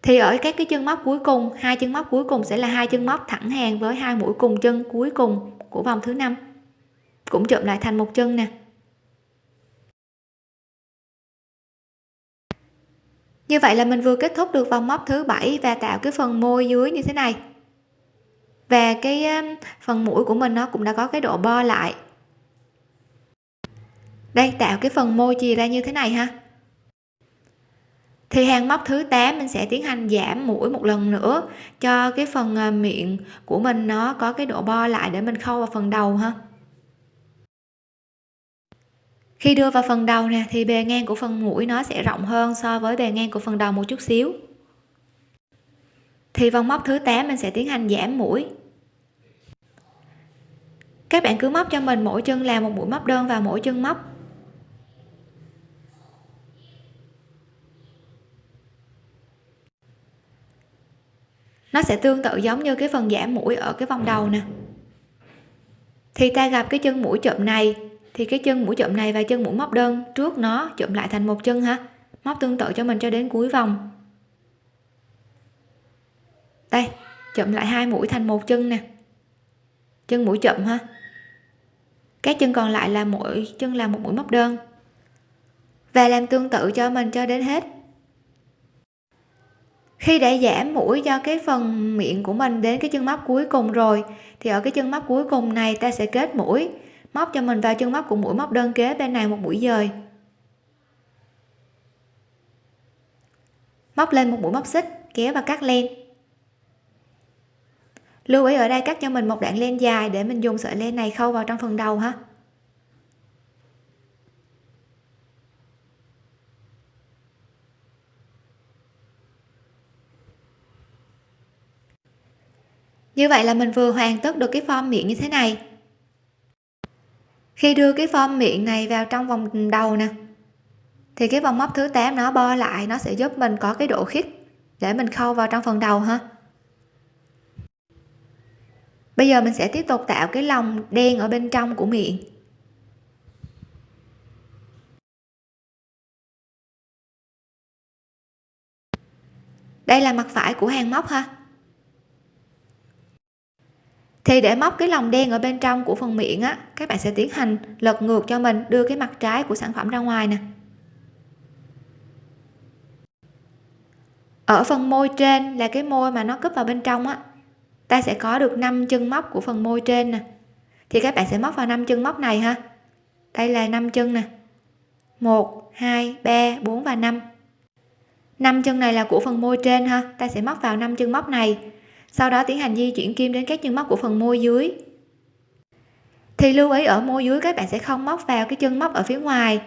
Thì ở các cái chân móc cuối cùng, hai chân móc cuối cùng sẽ là hai chân móc thẳng hàng với hai mũi cùng chân cuối cùng của vòng thứ năm. Cũng chụm lại thành một chân nè. Như vậy là mình vừa kết thúc được vòng móc thứ bảy và tạo cái phần môi dưới như thế này. Và cái um, phần mũi của mình nó cũng đã có cái độ bo lại. Đây, tạo cái phần môi chì ra như thế này ha thì hàng móc thứ 8 mình sẽ tiến hành giảm mũi một lần nữa cho cái phần à, miệng của mình nó có cái độ bo lại để mình khâu vào phần đầu ha. Khi đưa vào phần đầu nè, thì bề ngang của phần mũi nó sẽ rộng hơn so với bề ngang của phần đầu một chút xíu. Thì vòng móc thứ 8 mình sẽ tiến hành giảm mũi. Các bạn cứ móc cho mình mỗi chân làm một mũi móc đơn vào mỗi chân móc. Nó sẽ tương tự giống như cái phần giảm mũi ở cái vòng đầu nè. Thì ta gặp cái chân mũi chậm này, thì cái chân mũi chậm này và chân mũi móc đơn trước nó chậm lại thành một chân ha. Móc tương tự cho mình cho đến cuối vòng. Đây chậm lại hai mũi thành một chân nè. Chân mũi chậm ha. Các chân còn lại là mỗi, chân là một mũi móc đơn. Và làm tương tự cho mình cho đến hết khi đã giảm mũi cho cái phần miệng của mình đến cái chân móc cuối cùng rồi, thì ở cái chân móc cuối cùng này ta sẽ kết mũi, móc cho mình vào chân móc của mũi móc đơn kế bên này một mũi dời. Móc lên một mũi móc xích, kéo và cắt len. Lưu ý ở đây cắt cho mình một đoạn len dài để mình dùng sợi len này khâu vào trong phần đầu ha. Như vậy là mình vừa hoàn tất được cái form miệng như thế này. Khi đưa cái form miệng này vào trong vòng đầu nè, thì cái vòng móc thứ 8 nó bo lại, nó sẽ giúp mình có cái độ khít để mình khâu vào trong phần đầu ha. Bây giờ mình sẽ tiếp tục tạo cái lòng đen ở bên trong của miệng. Đây là mặt phải của hàng móc ha thì để móc cái lòng đen ở bên trong của phần miệng á, các bạn sẽ tiến hành lật ngược cho mình, đưa cái mặt trái của sản phẩm ra ngoài nè. Ở phần môi trên là cái môi mà nó cúp vào bên trong á, ta sẽ có được 5 chân móc của phần môi trên nè. Thì các bạn sẽ móc vào 5 chân móc này ha. Đây là 5 chân nè. 1 2 3 4 và 5 5 chân này là của phần môi trên ha. Ta sẽ móc vào 5 chân móc này sau đó tiến hành di chuyển kim đến các chân móc của phần môi dưới. Thì lưu ý ở môi dưới, các bạn sẽ không móc vào cái chân móc ở phía ngoài,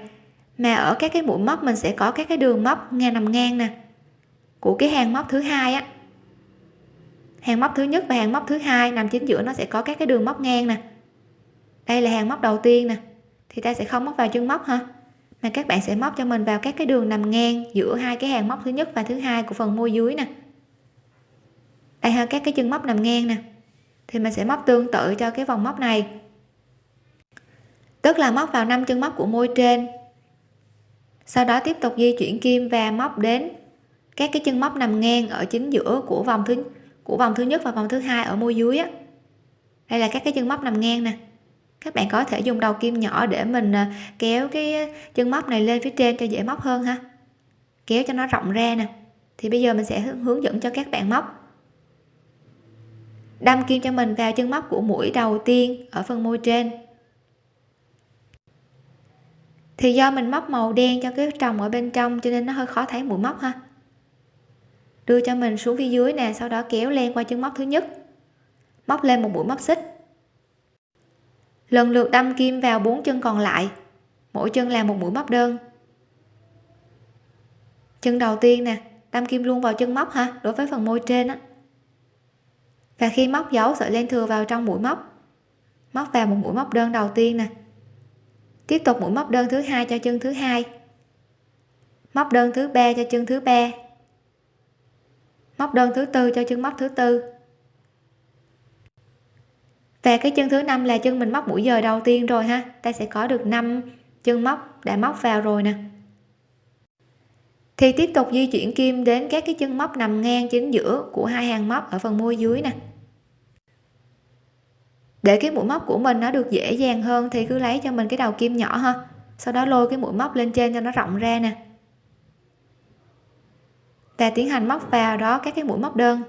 mà ở các cái mũi móc mình sẽ có các cái đường móc ngang nằm ngang nè, của cái hàng móc thứ hai á. Hàng móc thứ nhất và hàng móc thứ hai nằm chính giữa nó sẽ có các cái đường móc ngang nè. Đây là hàng móc đầu tiên nè, thì ta sẽ không móc vào chân móc ha, mà các bạn sẽ móc cho mình vào các cái đường nằm ngang giữa hai cái hàng móc thứ nhất và thứ hai của phần môi dưới nè đây ha, các cái chân móc nằm ngang nè. Thì mình sẽ móc tương tự cho cái vòng móc này. Tức là móc vào năm chân móc của môi trên. Sau đó tiếp tục di chuyển kim và móc đến các cái chân móc nằm ngang ở chính giữa của vòng thứ, của vòng thứ nhất và vòng thứ hai ở môi dưới á. Đây là các cái chân móc nằm ngang nè. Các bạn có thể dùng đầu kim nhỏ để mình à, kéo cái à, chân móc này lên phía trên cho dễ móc hơn ha. Kéo cho nó rộng ra nè. Thì bây giờ mình sẽ hướng dẫn cho các bạn móc đâm kim cho mình vào chân móc của mũi đầu tiên ở phần môi trên. Thì do mình móc màu đen cho cái trồng ở bên trong cho nên nó hơi khó thấy mũi móc ha. Đưa cho mình xuống phía dưới nè, sau đó kéo len qua chân móc thứ nhất. Móc lên một mũi móc xích. Lần lượt đâm kim vào bốn chân còn lại. Mỗi chân là một mũi móc đơn. Chân đầu tiên nè, đâm kim luôn vào chân móc ha, đối với phần môi trên á và khi móc dấu, sợi len thừa vào trong mũi móc. Móc vào một mũi móc đơn đầu tiên nè. Tiếp tục mũi móc đơn thứ hai cho chân thứ hai. Móc đơn thứ ba cho chân thứ ba. Móc đơn thứ tư cho chân móc thứ tư. Và cái chân thứ năm là chân mình móc mũi giờ đầu tiên rồi ha. Ta sẽ có được 5 chân móc đã móc vào rồi nè thì tiếp tục di chuyển kim đến các cái chân móc nằm ngang chính giữa của hai hàng móc ở phần môi dưới nè. Để cái mũi móc của mình nó được dễ dàng hơn thì cứ lấy cho mình cái đầu kim nhỏ ha. Sau đó lôi cái mũi móc lên trên cho nó rộng ra nè. Và tiến hành móc vào đó các cái mũi móc đơn.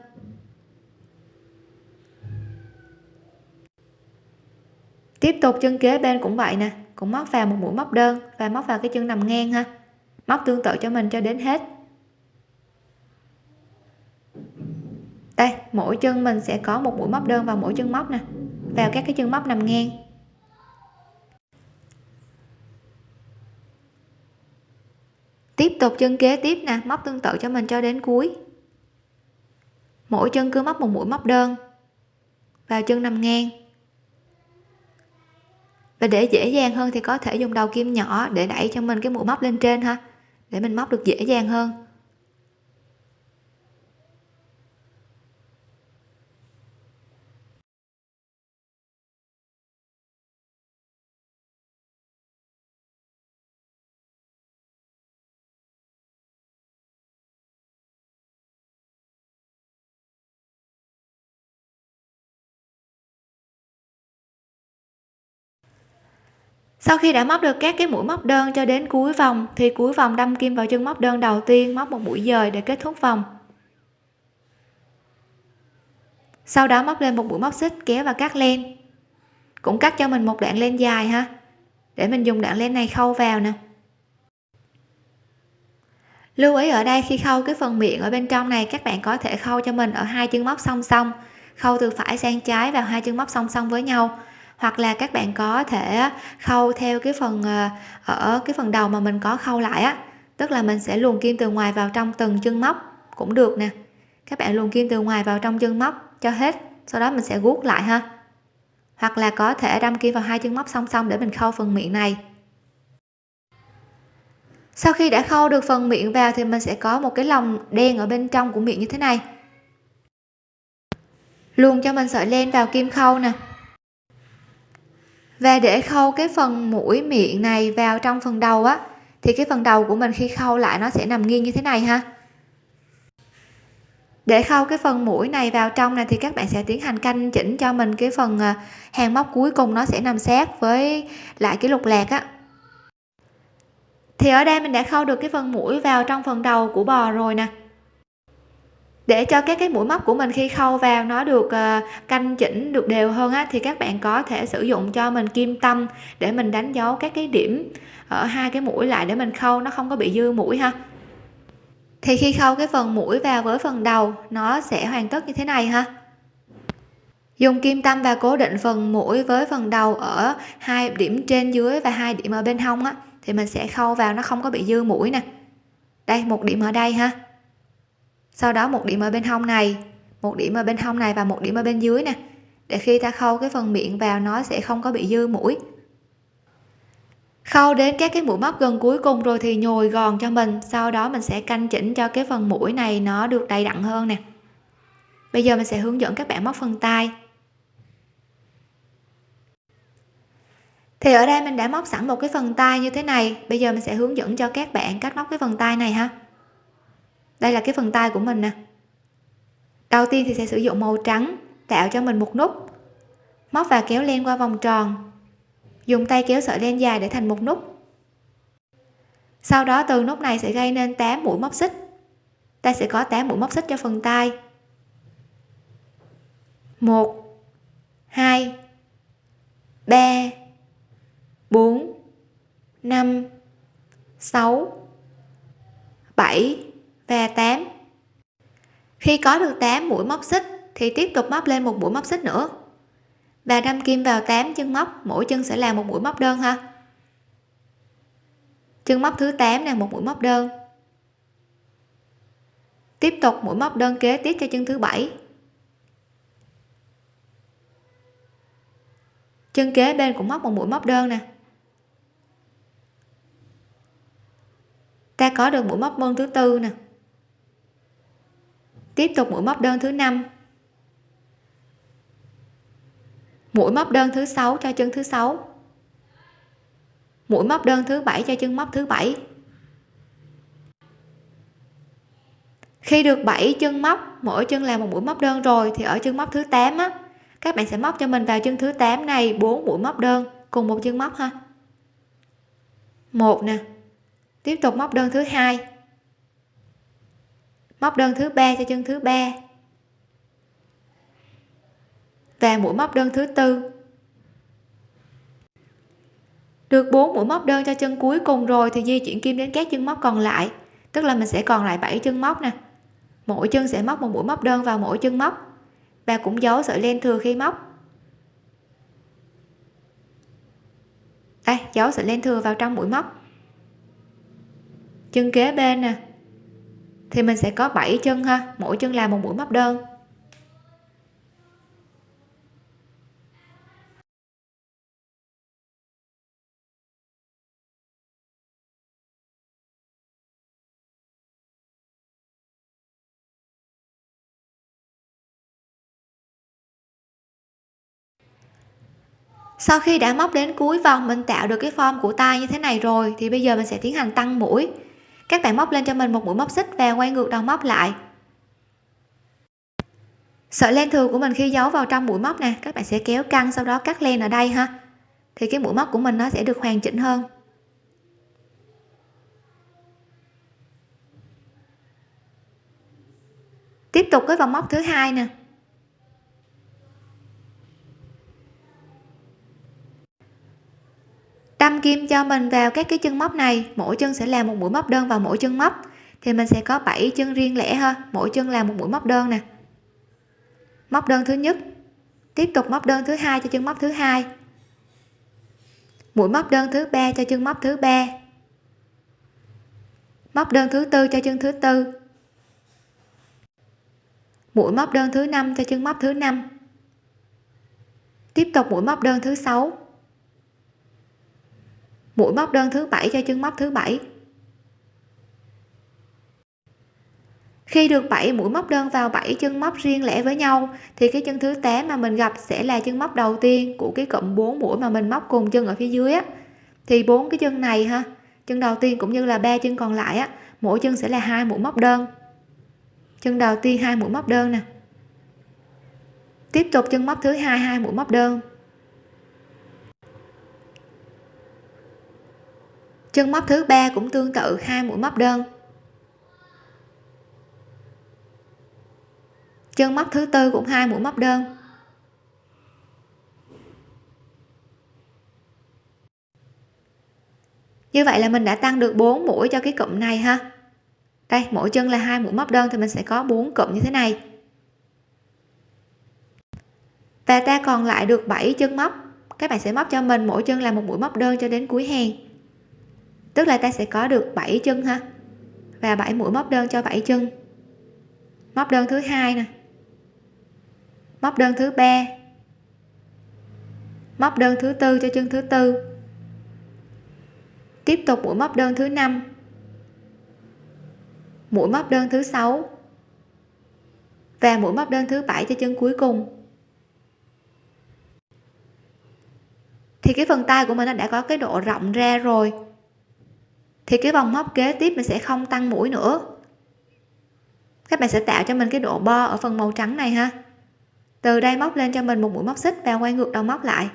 Tiếp tục chân kế bên cũng vậy nè, cũng móc vào một mũi móc đơn và móc vào cái chân nằm ngang ha móc tương tự cho mình cho đến hết. Đây, mỗi chân mình sẽ có một mũi móc đơn vào mỗi chân móc nè. Vào các cái chân móc nằm ngang. Tiếp tục chân kế tiếp nè, móc tương tự cho mình cho đến cuối. Mỗi chân cứ móc một mũi móc đơn vào chân nằm ngang. Và để dễ dàng hơn thì có thể dùng đầu kim nhỏ để đẩy cho mình cái mũi móc lên trên ha để mình móc được dễ dàng hơn. Sau khi đã móc được các cái mũi móc đơn cho đến cuối vòng, thì cuối vòng đâm kim vào chân móc đơn đầu tiên, móc một mũi dời để kết thúc vòng. Sau đó móc lên một mũi móc xích kéo và cắt len. Cũng cắt cho mình một đoạn len dài ha, để mình dùng đoạn len này khâu vào nè. Lưu ý ở đây, khi khâu cái phần miệng ở bên trong này, các bạn có thể khâu cho mình ở hai chân móc song song, khâu từ phải sang trái vào hai chân móc song song với nhau hoặc là các bạn có thể khâu theo cái phần ờ, ở cái phần đầu mà mình có khâu lại á. Tức là mình sẽ luồn kim từ ngoài vào trong từng chân móc cũng được nè. Các bạn luồn kim từ ngoài vào trong chân móc cho hết, sau đó mình sẽ guốc lại ha. Hoặc là có thể đâm kim vào hai chân móc song song để mình khâu phần miệng này. Sau khi đã khâu được phần miệng vào thì mình sẽ có một cái lồng đen ở bên trong của miệng như thế này. Luồn cho mình sợi len vào kim khâu nè và để khâu cái phần mũi miệng này vào trong phần đầu á, thì cái phần đầu của mình khi khâu lại nó sẽ nằm nghiêng như thế này ha. Để khâu cái phần mũi này vào trong này thì các bạn sẽ tiến hành canh chỉnh cho mình cái phần à, hàng móc cuối cùng nó sẽ nằm sát với lại cái lục lạc á. Thì ở đây mình đã khâu được cái phần mũi vào trong phần đầu của bò rồi nè để cho các cái mũi móc của mình khi khâu vào nó được ờ, canh chỉnh được đều hơn á thì các bạn có thể sử dụng cho mình kim tâm để mình đánh dấu các cái điểm ở hai cái mũi lại để mình khâu nó không có bị dư mũi ha. Thì khi khâu cái phần mũi vào với phần đầu nó sẽ hoàn tất như thế này ha. Dùng kim tâm và cố định phần mũi với phần đầu ở hai điểm trên dưới và hai điểm ở bên hông á thì mình sẽ khâu vào nó không có bị dư mũi nè. Đây một điểm ở đây ha sau đó một điểm ở bên hông này, một điểm ở bên hông này và một điểm ở bên dưới nè. Để khi ta khâu cái phần miệng vào, nó sẽ không có bị dư mũi. Khâu đến các cái mũi móc gần cuối cùng rồi thì nhồi gòn cho mình. Sau đó mình sẽ canh chỉnh cho cái phần mũi này nó được đầy đặn hơn nè. Bây giờ mình sẽ hướng dẫn các bạn móc phần tay. Thì ở đây mình đã móc sẵn một cái phần tay như thế này. Bây giờ mình sẽ hướng dẫn cho các bạn cách móc cái phần tay này ha đây là cái phần tay của mình nè. Đầu tiên thì sẽ sử dụng màu trắng tạo cho mình một nút. Móc và kéo len qua vòng tròn. Dùng tay kéo sợi len dài để thành một nút. Sau đó từ nút này sẽ gây nên 8 mũi móc xích. Ta sẽ có 8 mũi móc xích cho phần tay. 1 2 3 4 5 6 7 và 8 khi có được 8 mũi móc xích, thì tiếp tục móc lên một mũi móc xích nữa. Và đâm kim vào 8 chân móc, mỗi chân sẽ là một mũi móc đơn ha. Chân móc thứ 8 là một mũi móc đơn. Tiếp tục mũi móc đơn kế tiếp cho chân thứ bảy. Chân kế bên cũng móc một mũi móc đơn nè. Ta có được mũi móc mơn thứ tư nè tiếp tục mũi móc đơn thứ năm. Mũi móc đơn thứ sáu cho chân thứ sáu. Mũi móc đơn thứ bảy cho chân móc thứ bảy. Khi được 7 chân móc, mỗi chân là một mũi móc đơn rồi thì ở chân móc thứ 8 á, các bạn sẽ móc cho mình vào chân thứ 8 này 4 mũi móc đơn cùng một chân móc ha. Một nè, tiếp tục móc đơn thứ hai móc đơn thứ ba cho chân thứ ba. Và mũi móc đơn thứ tư. Được 4 mũi móc đơn cho chân cuối cùng rồi thì di chuyển kim đến các chân móc còn lại, tức là mình sẽ còn lại 7 chân móc nè. Mỗi chân sẽ móc một mũi móc đơn vào mỗi chân móc. Và cũng giấu sợi len thừa khi móc. Đây, giấu sợi len thừa vào trong mũi móc. Chân kế bên nè thì mình sẽ có 7 chân ha. Mỗi chân là một mũi móc đơn. Sau khi đã móc đến cuối vòng, mình tạo được cái form của tay như thế này rồi, thì bây giờ mình sẽ tiến hành tăng mũi các bạn móc lên cho mình một mũi móc xích và quay ngược đầu móc lại. Sợi len thừa của mình khi giấu vào trong mũi móc nè, các bạn sẽ kéo căng sau đó cắt len ở đây ha. Thì cái mũi móc của mình nó sẽ được hoàn chỉnh hơn. Tiếp tục với vòng móc thứ hai nè. Đâm kim cho mình vào các cái chân móc này, mỗi chân sẽ là một mũi móc đơn vào mỗi chân móc. Thì mình sẽ có 7 chân riêng lẻ ha, mỗi chân là một mũi móc đơn nè. Móc đơn thứ nhất, tiếp tục móc đơn thứ hai cho chân móc thứ hai. Mũi móc đơn thứ ba cho chân móc thứ ba. Móc đơn thứ tư cho chân thứ tư. Mũi móc đơn thứ năm cho chân móc thứ năm. Tiếp tục mũi móc đơn thứ sáu mũi móc đơn thứ bảy cho chân móc thứ bảy. Khi được 7 mũi móc đơn vào 7 chân móc riêng lẻ với nhau, thì cái chân thứ 8 mà mình gặp sẽ là chân móc đầu tiên của cái cụm 4 mũi mà mình móc cùng chân ở phía dưới á. Thì bốn cái chân này ha, chân đầu tiên cũng như là ba chân còn lại á, mỗi chân sẽ là hai mũi móc đơn. Chân đầu tiên hai mũi móc đơn nè. Tiếp tục chân móc thứ hai hai mũi móc đơn. Chân móc thứ ba cũng tương tự, hai mũi móc đơn. Chân móc thứ tư cũng hai mũi móc đơn. Như vậy là mình đã tăng được 4 mũi cho cái cụm này ha. Đây, mỗi chân là hai mũi móc đơn thì mình sẽ có 4 cụm như thế này. Và ta còn lại được 7 chân móc. Các bạn sẽ móc cho mình mỗi chân là một mũi móc đơn cho đến cuối hàng tức là ta sẽ có được 7 chân ha? Và 7 mũi móc đơn cho 7 chân. Móc đơn thứ hai nè. Móc đơn thứ ba. Móc đơn thứ tư cho chân thứ tư. Tiếp tục mũi móc đơn thứ năm. Mũi móc đơn thứ sáu. Và mũi móc đơn thứ bảy cho chân cuối cùng. Thì cái phần tay của mình nó đã có cái độ rộng ra rồi thì cái vòng móc kế tiếp mình sẽ không tăng mũi nữa. Các bạn sẽ tạo cho mình cái độ bo ở phần màu trắng này ha. Từ đây móc lên cho mình một mũi móc xích và quay ngược đầu móc lại.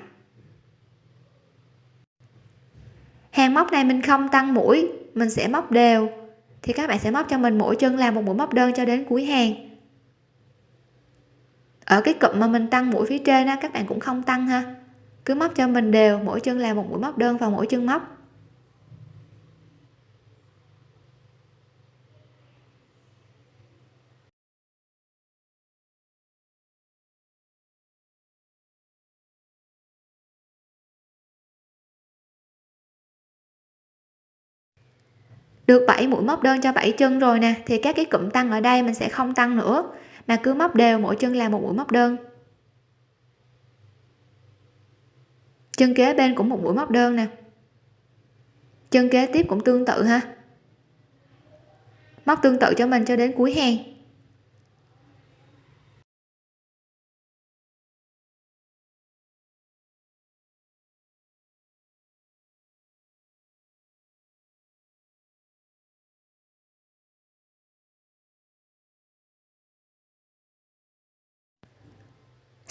Hàng móc này mình không tăng mũi, mình sẽ móc đều. Thì các bạn sẽ móc cho mình mỗi chân làm một mũi móc đơn cho đến cuối hàng. Ở cái cụm mà mình tăng mũi phía trên á, các bạn cũng không tăng ha. Cứ móc cho mình đều, mỗi chân làm một mũi móc đơn vào mỗi chân móc. Được 7 mũi móc đơn cho 7 chân rồi nè, thì các cái cụm tăng ở đây mình sẽ không tăng nữa. Mà cứ móc đều mỗi chân là một mũi móc đơn. Chân kế bên cũng một mũi móc đơn nè. Chân kế tiếp cũng tương tự ha. Móc tương tự cho mình cho đến cuối hàng.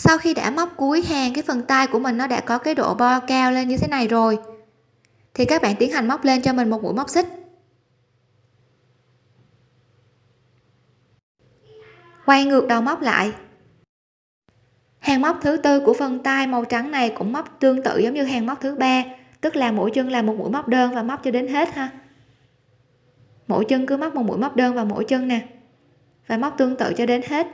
Sau khi đã móc cuối hàng cái phần tay của mình nó đã có cái độ bo cao lên như thế này rồi. Thì các bạn tiến hành móc lên cho mình một mũi móc xích. Quay ngược đầu móc lại. Hàng móc thứ tư của phần tay màu trắng này cũng móc tương tự giống như hàng móc thứ ba, tức là mỗi chân là một mũi móc đơn và móc cho đến hết ha. Mỗi chân cứ móc một mũi móc đơn vào mỗi chân nè, và móc tương tự cho đến hết.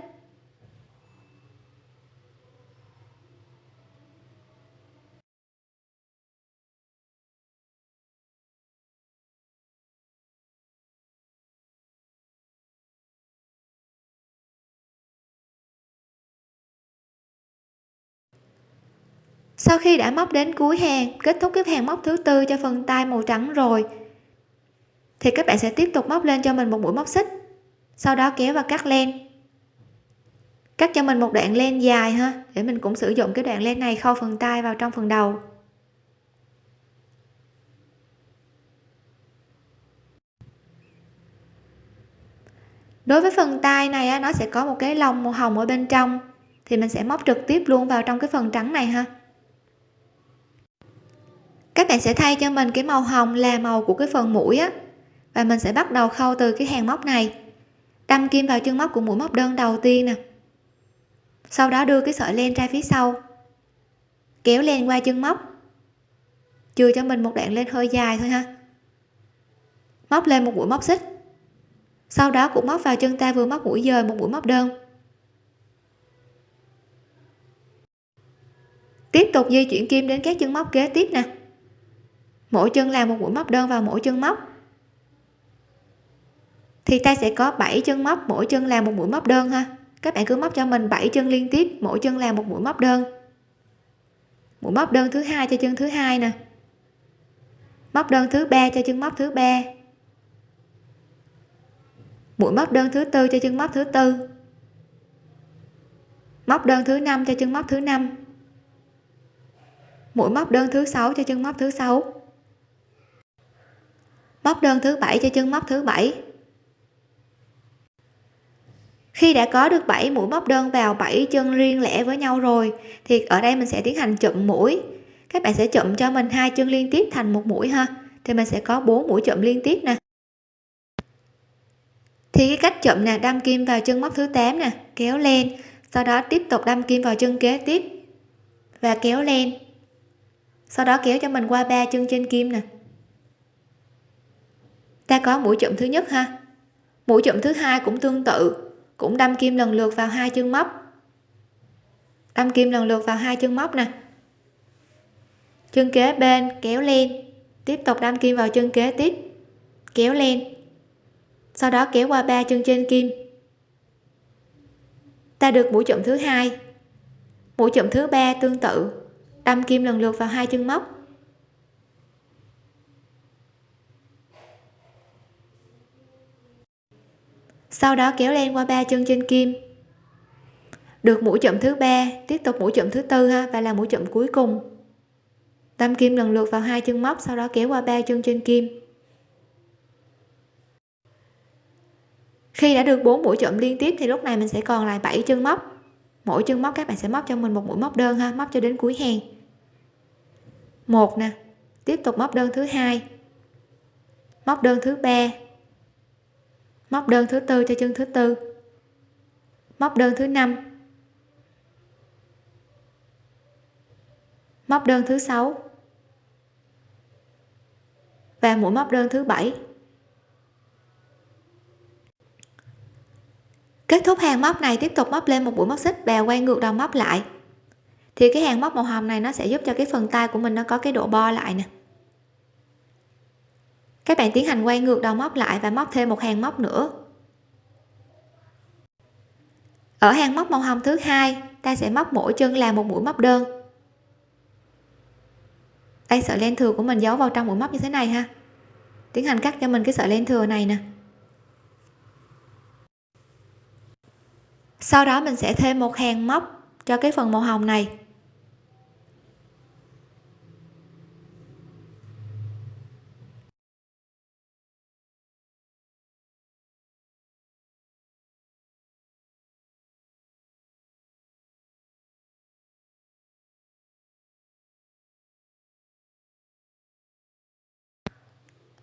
Sau khi đã móc đến cuối hàng, kết thúc cái hàng móc thứ tư cho phần tay màu trắng rồi, thì các bạn sẽ tiếp tục móc lên cho mình một mũi móc xích. Sau đó kéo và cắt len. Cắt cho mình một đoạn len dài ha, để mình cũng sử dụng cái đoạn len này khâu phần tay vào trong phần đầu. Đối với phần tay này nó sẽ có một cái lông màu hồng ở bên trong, thì mình sẽ móc trực tiếp luôn vào trong cái phần trắng này ha các bạn sẽ thay cho mình cái màu hồng là màu của cái phần mũi á. Và mình sẽ bắt đầu khâu từ cái hàng móc này. Đâm kim vào chân móc của mũi móc đơn đầu tiên nè. Sau đó đưa cái sợi len ra phía sau. Kéo len qua chân móc. Chừa cho mình một đoạn len hơi dài thôi ha. Móc lên một mũi móc xích. Sau đó cũng móc vào chân ta vừa móc mũi dời một mũi móc đơn. Tiếp tục di chuyển kim đến các chân móc kế tiếp nè mỗi chân làm một mũi móc đơn vào mỗi chân móc. Thì ta sẽ có 7 chân móc, mỗi chân làm một mũi móc đơn ha. Các bạn cứ móc cho mình 7 chân liên tiếp, mỗi chân làm một mũi móc đơn. Mũi móc đơn thứ hai cho chân thứ hai nè. Móc đơn thứ ba cho chân móc thứ ba. Mũi móc đơn thứ tư cho chân móc thứ tư. Móc đơn thứ năm cho chân móc thứ năm. Mũi móc đơn thứ sáu cho chân móc thứ sáu móc đơn thứ bảy cho chân móc thứ bảy. Khi đã có được 7 mũi móc đơn vào 7 chân riêng lẻ với nhau rồi, thì ở đây mình sẽ tiến hành chụm mũi. Các bạn sẽ chụm cho mình hai chân liên tiếp thành một mũi ha. Thì mình sẽ có 4 mũi chụm liên tiếp nè. Thì cái cách chụm nè, đâm kim vào chân móc thứ 8 nè, kéo lên, sau đó tiếp tục đâm kim vào chân kế tiếp và kéo lên. Sau đó kéo cho mình qua ba chân trên kim nè ta có mũi chụm thứ nhất ha. Mũi chụm thứ hai cũng tương tự, cũng đâm kim lần lượt vào hai chân móc. Đâm kim lần lượt vào hai chân móc nè. Chân kế bên kéo lên, tiếp tục đâm kim vào chân kế tiếp, kéo lên. Sau đó kéo qua ba chân trên kim. Ta được mũi chụm thứ hai. Mũi chụm thứ ba tương tự, đâm kim lần lượt vào hai chân móc. Sau đó kéo len qua ba chân trên kim. Được mũi chậm thứ ba, tiếp tục mũi chậm thứ tư ha, và là mũi chậm cuối cùng. Đâm kim lần lượt vào hai chân móc, sau đó kéo qua ba chân trên kim. Khi đã được bốn mũi chậm liên tiếp, thì lúc này mình sẽ còn lại 7 chân móc. Mỗi chân móc các bạn sẽ móc cho mình một mũi móc đơn ha, móc cho đến cuối hàng. Một nè, tiếp tục móc đơn thứ hai. Móc đơn thứ ba móc đơn thứ tư cho chân thứ tư. Móc đơn thứ năm. Móc đơn thứ sáu. Và mũi móc đơn thứ bảy. Kết thúc hàng móc này, tiếp tục móc lên một mũi móc xích và quay ngược đầu móc lại. Thì cái hàng móc màu hồng này nó sẽ giúp cho cái phần tay của mình nó có cái độ bo lại nè các bạn tiến hành quay ngược đầu móc lại và móc thêm một hàng móc nữa. Ở hàng móc màu hồng thứ hai, ta sẽ móc mỗi chân là một mũi móc đơn. Đây, sợi len thừa của mình giấu vào trong mũi móc như thế này ha. Tiến hành cắt cho mình cái sợi len thừa này nè. Sau đó mình sẽ thêm một hàng móc cho cái phần màu hồng này.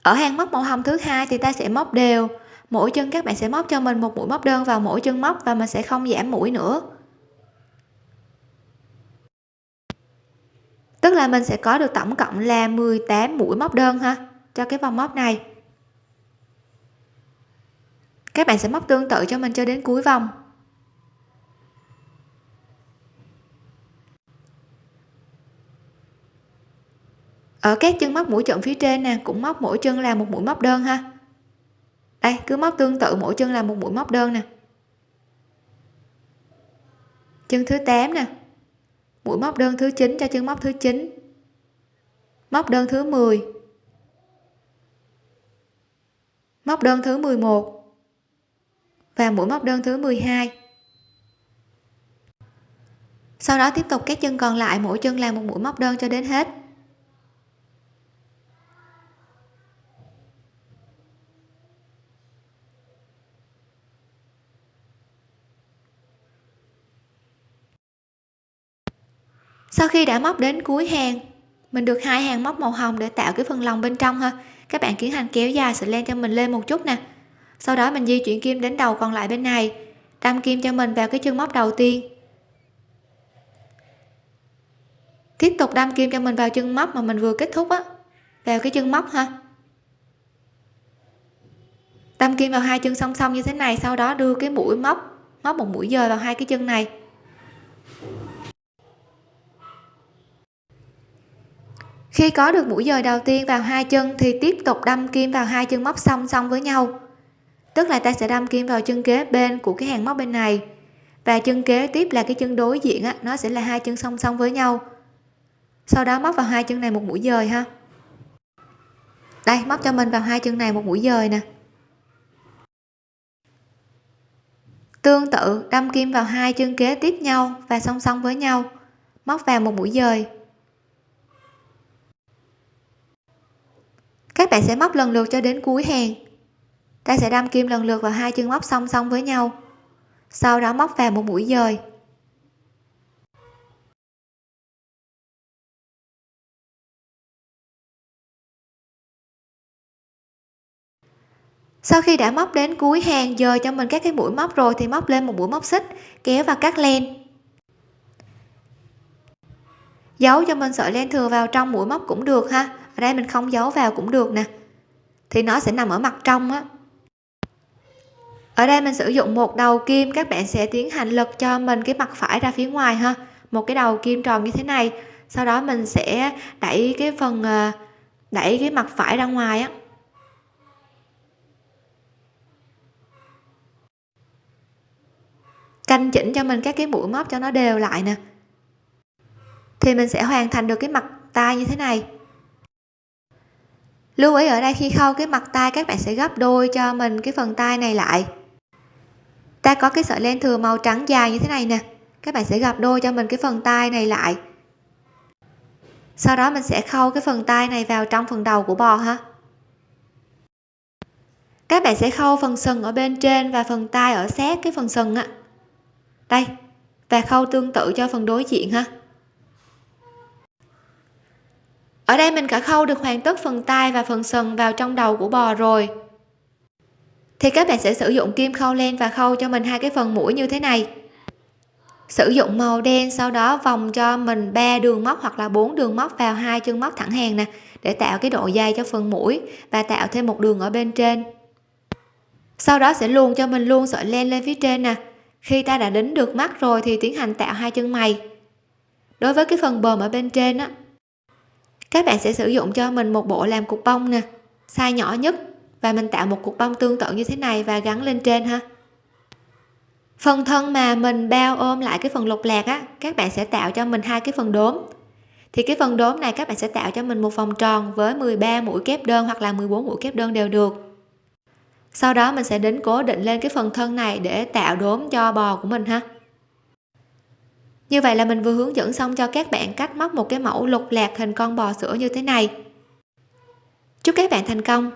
Ở hàng móc màu hồng thứ hai thì ta sẽ móc đều. Mỗi chân các bạn sẽ móc cho mình một mũi móc đơn vào mỗi chân móc và mình sẽ không giảm mũi nữa. Tức là mình sẽ có được tổng cộng là 18 mũi móc đơn ha, cho cái vòng móc này. Các bạn sẽ móc tương tự cho mình cho đến cuối vòng. Ở các chân móc mũi chọn phía trên nè, cũng móc mỗi chân là một mũi móc đơn ha. Đây, cứ móc tương tự mỗi chân là một mũi móc đơn nè. Chân thứ 8 nè. Mũi móc đơn thứ 9 cho chân móc thứ 9 móc đơn thứ 10 móc đơn thứ 11 và mũi móc đơn thứ 12 sau đó tiếp tục các chân còn lại mỗi chân làm một mũi móc đơn cho đến hết. Sau khi đã móc đến cuối hàng, mình được hai hàng móc màu hồng để tạo cái phần lòng bên trong ha. Các bạn tiến hành kéo dài sợi len cho mình lên một chút nè. Sau đó mình di chuyển kim đến đầu còn lại bên này, đâm kim cho mình vào cái chân móc đầu tiên. Tiếp tục đâm kim cho mình vào chân móc mà mình vừa kết thúc á, vào cái chân móc ha. Đâm kim vào hai chân song song như thế này, sau đó đưa cái mũi móc móc một mũi dời vào hai cái chân này. Khi có được mũi dời đầu tiên vào hai chân thì tiếp tục đâm kim vào hai chân móc song song với nhau. Tức là ta sẽ đâm kim vào chân kế bên của cái hàng móc bên này. Và chân kế tiếp là cái chân đối diện á, nó sẽ là hai chân song song với nhau. Sau đó móc vào hai chân này một mũi dời ha. Đây móc cho mình vào hai chân này một mũi dời nè. Tương tự đâm kim vào hai chân kế tiếp nhau và song song với nhau. Móc vào một mũi dời. Các bạn sẽ móc lần lượt cho đến cuối hàng. Ta sẽ đâm kim lần lượt vào hai chân móc song song với nhau, sau đó móc vào một mũi dời. Sau khi đã móc đến cuối hàng dời cho mình các cái mũi móc rồi thì móc lên một mũi móc xích, kéo và cắt len. Giấu cho mình sợi len thừa vào trong mũi móc cũng được ha ở đây mình không giấu vào cũng được nè. Thì nó sẽ nằm ở mặt trong á. Ở đây mình sử dụng một đầu kim, các bạn sẽ tiến hành lật cho mình cái mặt phải ra phía ngoài ha. Một cái đầu kim tròn như thế này. Sau đó mình sẽ đẩy cái phần ờ, đẩy cái mặt phải ra ngoài á. Canh chỉnh cho mình các cái mũi móc cho nó đều lại nè. Thì mình sẽ hoàn thành được cái mặt tay như thế này lưu ý ở đây khi khâu cái mặt tay, các bạn sẽ gấp đôi cho mình cái phần tay này lại. Ta có cái sợi len thừa màu trắng dài như thế này nè. Các bạn sẽ gấp đôi cho mình cái phần tay này lại. Sau đó mình sẽ khâu cái phần tay này vào trong phần đầu của bò ha. Các bạn sẽ khâu phần sừng ở bên trên và phần tay ở sát cái phần sừng á. Đây, và khâu tương tự cho phần đối diện ha ở đây mình đã khâu được hoàn tất phần tai và phần sừng vào trong đầu của bò rồi. Thì các bạn sẽ sử dụng kim khâu len và khâu cho mình hai cái phần mũi như thế này. Sử dụng màu đen, sau đó vòng cho mình ba đường móc hoặc là bốn đường móc vào hai chân móc thẳng hàng nè, để tạo cái độ dày cho phần mũi và tạo thêm một đường ở bên trên. Sau đó sẽ luồn cho mình luôn sợi len lên phía trên nè. Khi ta đã đính được mắt rồi thì tiến hành tạo hai chân mày. Đối với cái phần bờm ở bên trên á các bạn sẽ sử dụng cho mình một bộ làm cục bông nè, size nhỏ nhất, và mình tạo một cục bông tương tự như thế này và gắn lên trên ha. Phần thân mà mình bao ôm lại cái phần lục lạc á, các bạn sẽ tạo cho mình hai cái phần đốm. Thì cái phần đốm này các bạn sẽ tạo cho mình một vòng tròn với 13 mũi kép đơn hoặc là 14 mũi kép đơn đều được. Sau đó mình sẽ đến cố định lên cái phần thân này để tạo đốm cho bò của mình ha như vậy là mình vừa hướng dẫn xong cho các bạn cách móc một cái mẫu lục lạc hình con bò sữa như thế này. Chúc các bạn thành công!